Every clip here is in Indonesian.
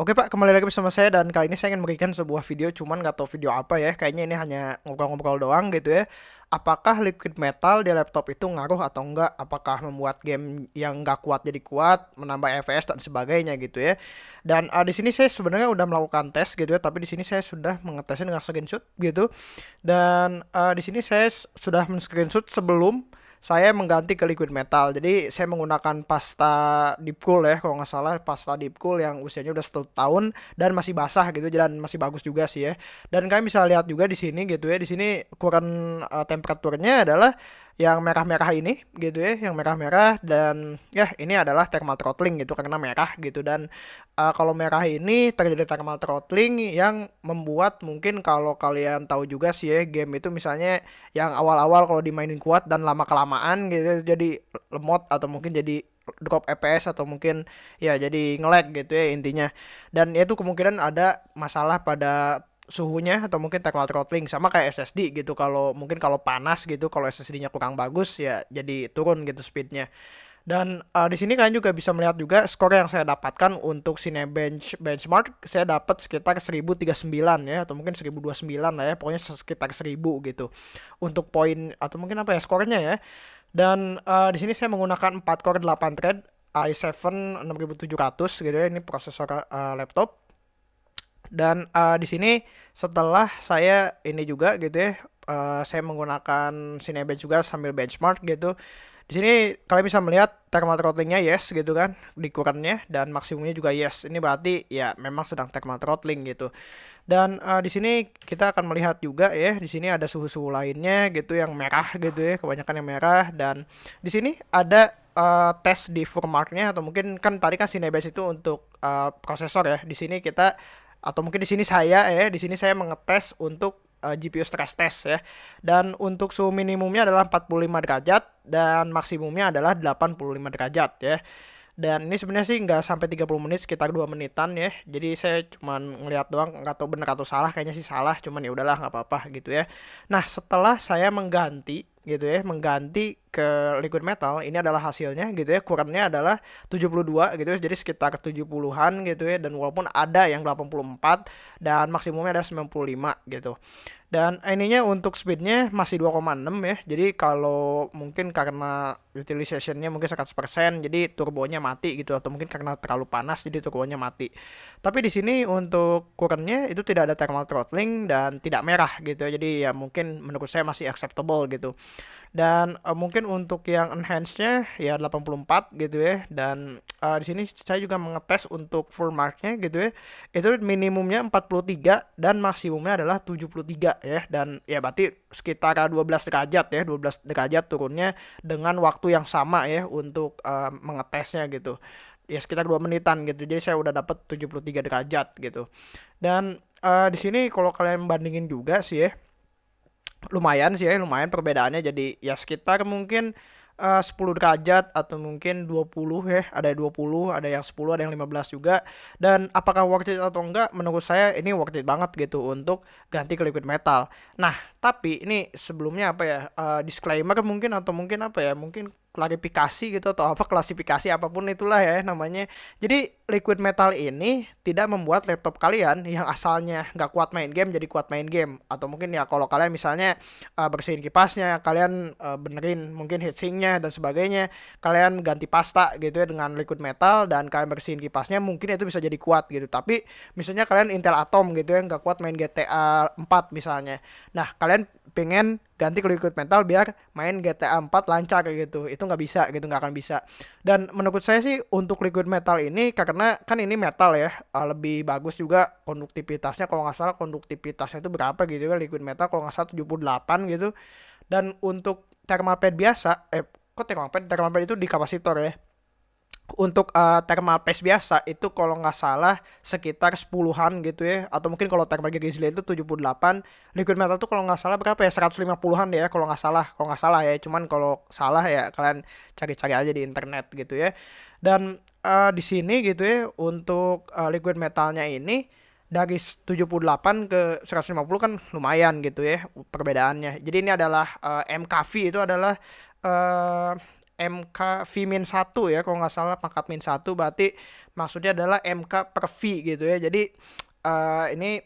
Oke Pak, kembali lagi bersama saya dan kali ini saya ingin memberikan sebuah video cuman nggak tahu video apa ya. Kayaknya ini hanya ngobrol-ngobrol doang gitu ya. Apakah liquid metal di laptop itu ngaruh atau enggak? Apakah membuat game yang nggak kuat jadi kuat, menambah FPS dan sebagainya gitu ya. Dan uh, di sini saya sebenarnya udah melakukan tes gitu ya, tapi di sini saya sudah mengetesnya dengan screenshot gitu. Dan uh, di sini saya sudah men-screenshot sebelum saya mengganti ke liquid metal. Jadi saya menggunakan pasta deep cool ya kalau nggak salah pasta deep cool yang usianya udah satu tahun dan masih basah gitu dan masih bagus juga sih ya. Dan kalian bisa lihat juga di sini gitu ya. Di sini ukuran uh, temperaturnya adalah yang merah-merah ini gitu ya, yang merah-merah dan ya ini adalah thermal throttling gitu karena merah gitu dan uh, kalau merah ini terjadi thermal throttling yang membuat mungkin kalau kalian tahu juga sih ya game itu misalnya yang awal-awal kalau dimainin kuat dan lama kelamaan gitu jadi lemot atau mungkin jadi drop FPS atau mungkin ya jadi ngelag gitu ya intinya. Dan itu kemungkinan ada masalah pada suhunya atau mungkin thermal throttling sama kayak SSD gitu. Kalau mungkin kalau panas gitu kalau SSD-nya kurang bagus ya jadi turun gitu speednya. Dan uh, di sini kalian juga bisa melihat juga skor yang saya dapatkan untuk Cinebench benchmark saya dapat sekitar 1039 ya atau mungkin 1029 lah ya pokoknya sekitar 1000 gitu. Untuk poin atau mungkin apa ya skornya ya. Dan uh, di sini saya menggunakan 4 core 8 thread i7 6700 gitu ya ini prosesor uh, laptop dan uh, di sini setelah saya ini juga gitu ya, uh, saya menggunakan Cinebench juga sambil benchmark gitu. Di sini kalian bisa melihat thermal throttlingnya yes gitu kan di kurangnya dan maksimumnya juga yes. Ini berarti ya memang sedang thermal throttling gitu. Dan uh, di sini kita akan melihat juga ya di sini ada suhu-suhu lainnya gitu yang merah gitu ya, kebanyakan yang merah dan di sini ada uh, tes di firmware-nya atau mungkin kan tadi kan Cinebench itu untuk uh, prosesor ya. Di sini kita atau mungkin di sini saya ya di sini saya mengetes untuk uh, GPU stress test ya. Dan untuk suhu minimumnya adalah 45 derajat dan maksimumnya adalah 85 derajat ya. Dan ini sebenarnya sih nggak sampai 30 menit sekitar 2 menitan ya. Jadi saya cuman ngeliat doang nggak tahu benar atau salah kayaknya sih salah cuman ya udahlah nggak apa-apa gitu ya. Nah setelah saya mengganti gitu ya mengganti ke liquid metal ini adalah hasilnya gitu ya. Kurangnya adalah 72 gitu ya. Jadi sekitar 70-an gitu ya. Dan walaupun ada yang 84 dan maksimumnya ada 95 gitu. Dan ininya untuk speednya masih 2,6 ya. Jadi kalau mungkin karena utilizationnya mungkin 100% jadi turbonya mati gitu. Atau mungkin karena terlalu panas jadi turbonya mati. Tapi di sini untuk kurangnya itu tidak ada thermal throttling dan tidak merah gitu ya. Jadi ya mungkin menurut saya masih acceptable gitu. Dan uh, mungkin untuk yang enhance-nya ya 84 gitu ya. Dan uh, di sini saya juga mengetes untuk full mark-nya gitu ya. Itu minimumnya 43 dan maksimumnya adalah 73 ya. Dan ya berarti sekitar 12 derajat ya 12 derajat turunnya dengan waktu yang sama ya untuk uh, mengetesnya gitu. Ya sekitar 2 menitan gitu. Jadi saya udah dapat 73 derajat gitu. Dan uh, di sini kalau kalian bandingin juga sih ya lumayan sih ya lumayan perbedaannya. Jadi ya sekitar mungkin uh, 10 derajat atau mungkin 20 ya ada 20 ada yang 10 ada yang 15 juga. Dan apakah worth it atau enggak menurut saya ini worth it banget gitu untuk ganti ke liquid metal. Nah tapi ini sebelumnya apa ya uh, disclaimer mungkin atau mungkin apa ya mungkin klarifikasi gitu atau apa klasifikasi apa pun itulah ya namanya. Jadi liquid metal ini tidak membuat laptop kalian yang asalnya nggak kuat main game jadi kuat main game atau mungkin ya kalau kalian misalnya uh, bersihin kipasnya, kalian uh, benerin mungkin heatsinknya dan sebagainya, kalian ganti pasta gitu ya dengan liquid metal dan kalian bersihin kipasnya mungkin itu bisa jadi kuat gitu. Tapi misalnya kalian Intel Atom gitu ya nggak kuat main GTA 4 misalnya. Nah kalian pengen ganti ke liquid metal biar main GTA 4 lancar kayak gitu. Itu nggak bisa gitu nggak akan bisa. Dan menurut saya sih untuk liquid metal ini karena kan ini metal ya uh, lebih bagus juga konduktivitasnya. Kalau nggak salah konduktivitasnya itu berapa gitu ya liquid metal? Kalau nggak salah 78 gitu. Dan untuk thermal pad biasa eh kok thermal pad? Thermal pad itu di kapasitor ya untuk uh, thermal paste biasa itu kalau nggak salah sekitar 10-an gitu ya. Atau mungkin kalau thermal grizzly itu 78 liquid metal tuh kalau nggak salah berapa ya? 150-an ya kalau nggak salah kalau nggak salah ya. Cuman kalau salah ya kalian cari-cari aja di internet gitu ya. Dan uh, di sini gitu ya untuk uh, liquid metalnya ini dari 78 ke 150 kan lumayan gitu ya perbedaannya. Jadi ini adalah uh, MKV itu adalah uh, MK V-1 ya kalau nggak salah pangkat min 1 berarti maksudnya adalah MK per V gitu ya jadi uh, ini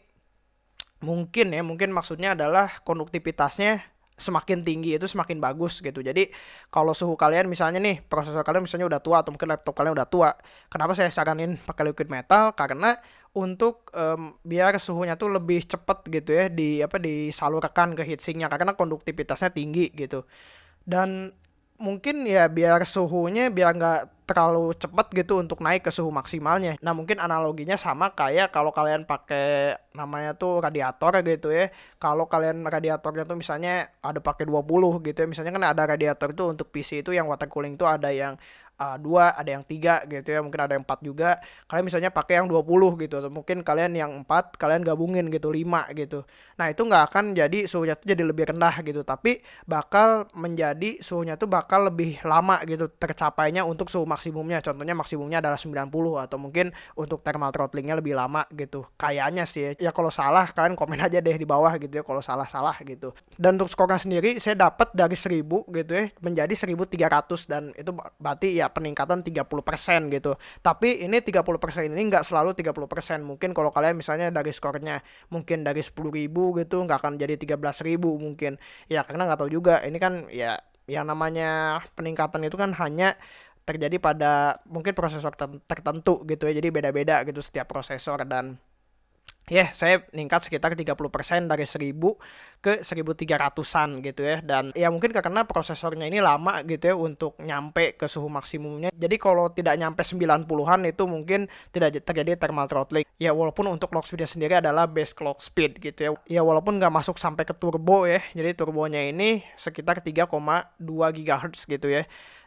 mungkin ya mungkin maksudnya adalah konduktivitasnya semakin tinggi itu semakin bagus gitu. Jadi kalau suhu kalian misalnya nih prosesor kalian misalnya udah tua atau mungkin laptop kalian udah tua, kenapa saya saranin pakai liquid metal? Karena untuk um, biar suhunya tuh lebih cepet gitu ya di apa disalurkan ke heatsinknya karena konduktivitasnya tinggi gitu. Dan mungkin ya biar suhunya biar nggak terlalu cepat gitu untuk naik ke suhu maksimalnya. Nah mungkin analoginya sama kayak kalau kalian pakai namanya tuh radiator gitu ya. Kalau kalian radiatornya tuh misalnya ada pakai 20 gitu ya. Misalnya kan ada radiator itu untuk PC itu yang water cooling tuh ada yang uh, dua ada yang tiga gitu ya mungkin ada yang empat juga. Kalian misalnya pakai yang 20 gitu atau mungkin kalian yang empat kalian gabungin gitu lima gitu. Nah itu nggak akan jadi suhunya tuh jadi lebih rendah gitu tapi bakal menjadi suhunya tuh bakal lebih lama gitu tercapainya untuk suhu maksimumnya. Contohnya maksimumnya adalah 90 atau mungkin untuk thermal throttlingnya lebih lama gitu. Kayaknya sih ya. Kalau salah kalian komen aja deh di bawah gitu ya kalau salah salah gitu. Dan untuk skornya sendiri saya dapat dari 1000 gitu ya menjadi 1300 dan itu berarti ya ya peningkatan 30% gitu. Tapi ini 30% ini nggak selalu 30%. Mungkin kalau kalian misalnya dari skornya mungkin dari 10.000 gitu nggak akan jadi 13.000 mungkin. Ya karena nggak tahu juga. Ini kan ya yang namanya peningkatan itu kan hanya terjadi pada mungkin prosesor tertentu gitu ya. Jadi beda-beda gitu setiap prosesor dan ya saya meningkat sekitar 30% dari 1000 ke 1300-an gitu ya. Dan ya mungkin karena prosesornya ini lama gitu ya untuk nyampe ke suhu maksimumnya. Jadi kalau tidak nyampe 90-an itu mungkin tidak terjadi thermal throttling. Ya walaupun untuk clock speednya sendiri adalah base clock speed gitu ya. Ya walaupun nggak masuk sampai ke turbo ya. Jadi turbonya ini sekitar 3,2 GHz gitu ya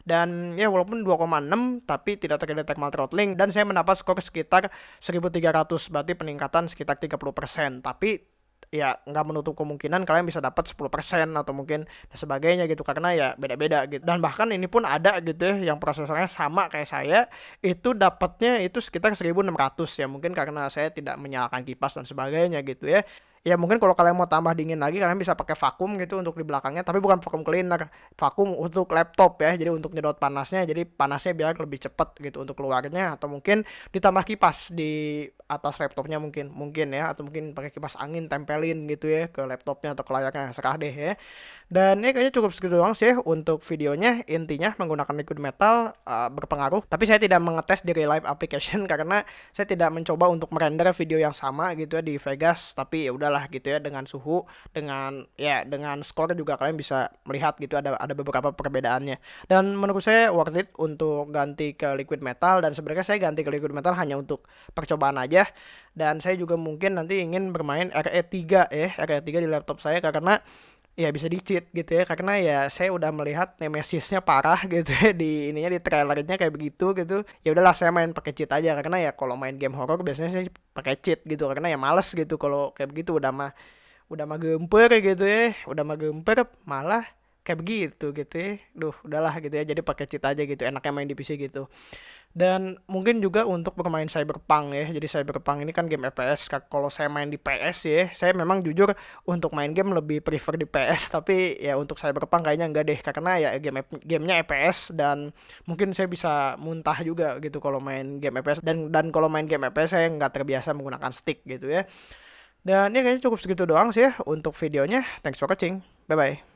dan ya walaupun 2,6 tapi tidak terjadi thermal throttling dan saya mendapat skor sekitar 1300 berarti peningkatan sekitar 30% tapi ya nggak menutup kemungkinan kalian bisa dapat 10% atau mungkin sebagainya gitu karena ya beda-beda gitu. Dan bahkan ini pun ada gitu ya yang prosesornya sama kayak saya itu dapatnya itu sekitar 1600 ya. Mungkin karena saya tidak menyalakan kipas dan sebagainya gitu ya ya mungkin kalau kalian mau tambah dingin lagi kalian bisa pakai vakum gitu untuk di belakangnya. Tapi bukan vakum cleaner vakum untuk laptop ya jadi untuk nyedot panasnya jadi panasnya biar lebih cepat gitu untuk keluarnya atau mungkin ditambah kipas di atas laptopnya mungkin mungkin ya atau mungkin pakai kipas angin tempelin gitu ya ke laptopnya atau ke layarnya serah deh ya. Dan ini kayaknya cukup segitu doang sih untuk videonya. Intinya menggunakan liquid metal uh, berpengaruh. Tapi saya tidak mengetes di life application karena saya tidak mencoba untuk merender video yang sama gitu ya di Vegas. Tapi ya udah udahlah gitu ya dengan suhu dengan ya dengan skor juga kalian bisa melihat gitu ada ada beberapa perbedaannya. Dan menurut saya worth it untuk ganti ke liquid metal. Dan sebenarnya saya ganti ke liquid metal hanya untuk percobaan aja dan saya juga mungkin nanti ingin bermain RE3 ya RE3 di laptop saya karena ya bisa dicit gitu ya. Karena ya saya udah melihat nemesisnya parah gitu ya di ininya di trailernya kayak begitu gitu. Ya udahlah saya main pakai cheat aja. Karena ya kalau main game horror biasanya saya pakai cheat gitu. Karena ya males gitu kalau kayak begitu. Udah mah udah mah gemper gitu ya. Udah mah gemper malah kayak begitu gitu ya. Duh udahlah gitu ya jadi pakai cheat aja gitu enaknya main di PC gitu. Dan mungkin juga untuk bermain Cyberpunk ya jadi Cyberpunk ini kan game FPS kalau saya main di PS ya saya memang jujur untuk main game lebih prefer di PS tapi ya untuk Cyberpunk kayaknya enggak deh karena ya game gamenya FPS dan mungkin saya bisa muntah juga gitu kalau main game FPS dan dan kalau main game FPS saya nggak terbiasa menggunakan stick gitu ya. Dan ya kayaknya cukup segitu doang sih ya untuk videonya. Thanks for watching. Bye bye